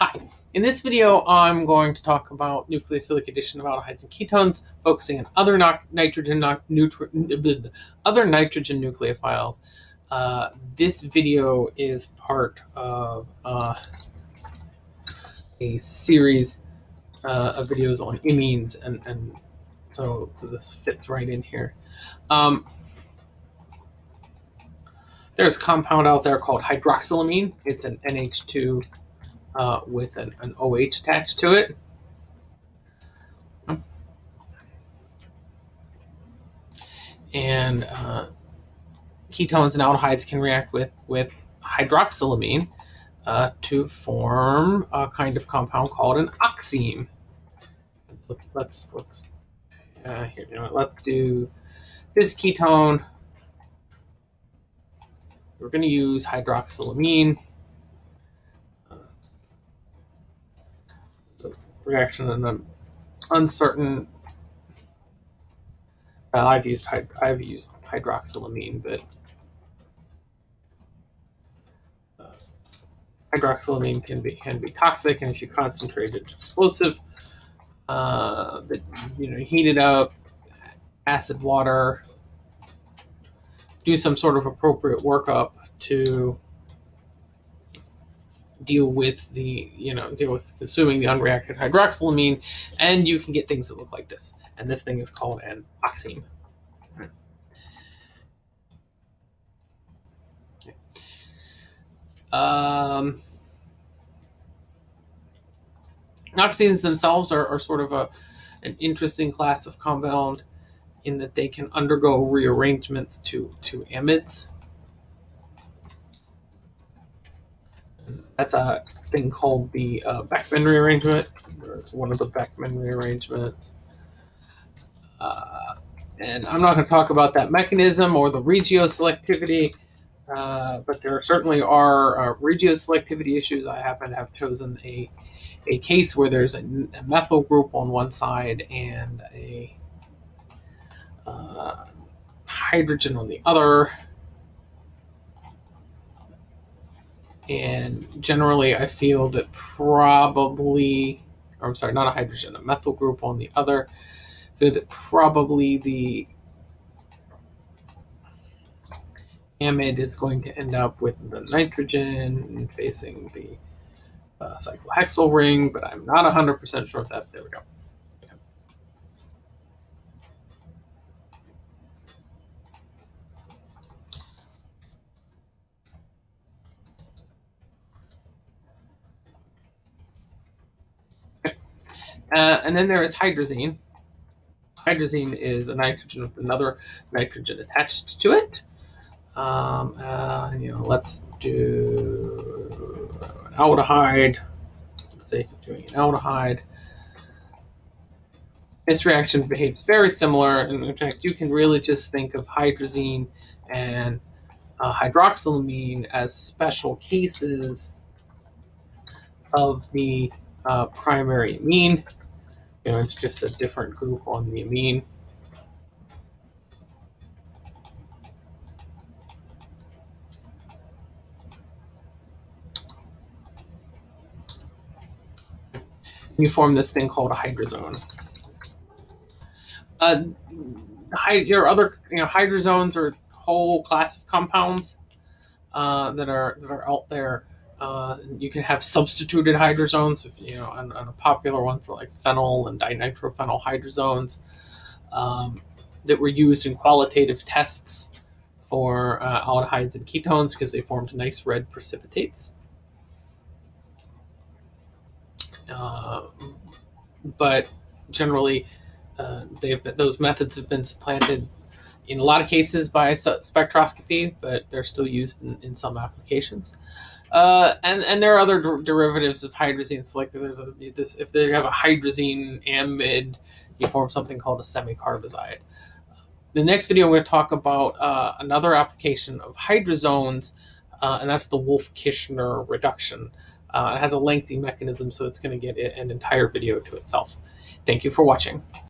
Hi, in this video I'm going to talk about nucleophilic addition of aldehydes and ketones, focusing on other nitrogen other nitrogen nucleophiles. Uh, this video is part of uh, a series uh, of videos on imines, and, and so so this fits right in here. Um, there's a compound out there called hydroxylamine. It's an NH2 uh, with an, an OH attached to it. And uh, ketones and aldehydes can react with, with hydroxylamine uh, to form a kind of compound called an oxime. Let's let's let's uh, here. You know let's do this ketone. We're going to use hydroxylamine. Reaction and an uncertain. I've used I've used hydroxylamine, but uh, hydroxylamine can be can be toxic, and if you concentrate it, explosive. Uh, but you know, heat it up, acid water, do some sort of appropriate workup to deal with the, you know, deal with consuming the unreacted hydroxylamine, and you can get things that look like this. And this thing is called an oxime. Um, oximes themselves are, are sort of a, an interesting class of compound in that they can undergo rearrangements to, to amides. That's a thing called the uh, Beckmann rearrangement. It's one of the Beckmann rearrangements. Uh, and I'm not going to talk about that mechanism or the regioselectivity, uh, but there certainly are uh, regioselectivity issues. I happen to have chosen a, a case where there's a, a methyl group on one side and a uh, hydrogen on the other. And generally, I feel that probably, or I'm sorry, not a hydrogen, a methyl group on the other, that probably the amide is going to end up with the nitrogen facing the uh, cyclohexyl ring, but I'm not 100% sure if that, there we go. Uh, and then there is hydrazine. Hydrazine is a nitrogen with another nitrogen attached to it. Um, uh, you know, let's do an aldehyde for the sake of doing an aldehyde. This reaction behaves very similar, in fact, you can really just think of hydrazine and uh, hydroxylamine as special cases of the uh, primary amine. You know, it's just a different group on the amine. You form this thing called a hydrazone. Uh, your other, you know, hydrazones are whole class of compounds uh, that are that are out there uh, you can have substituted hydrazones, if, you know, and, and popular ones were like phenyl and dinitrophenyl hydrazones um, that were used in qualitative tests for uh, aldehydes and ketones because they formed nice red precipitates. Uh, but generally, uh, they've been, those methods have been supplanted in a lot of cases by spectroscopy, but they're still used in, in some applications. Uh, and and there are other der derivatives of hydrazine. like there's a this if they have a hydrazine amide, you form something called a semicarbazide. The next video I'm going to talk about uh, another application of hydrazones, uh, and that's the Wolff-Kishner reduction. Uh, it has a lengthy mechanism, so it's going to get an entire video to itself. Thank you for watching.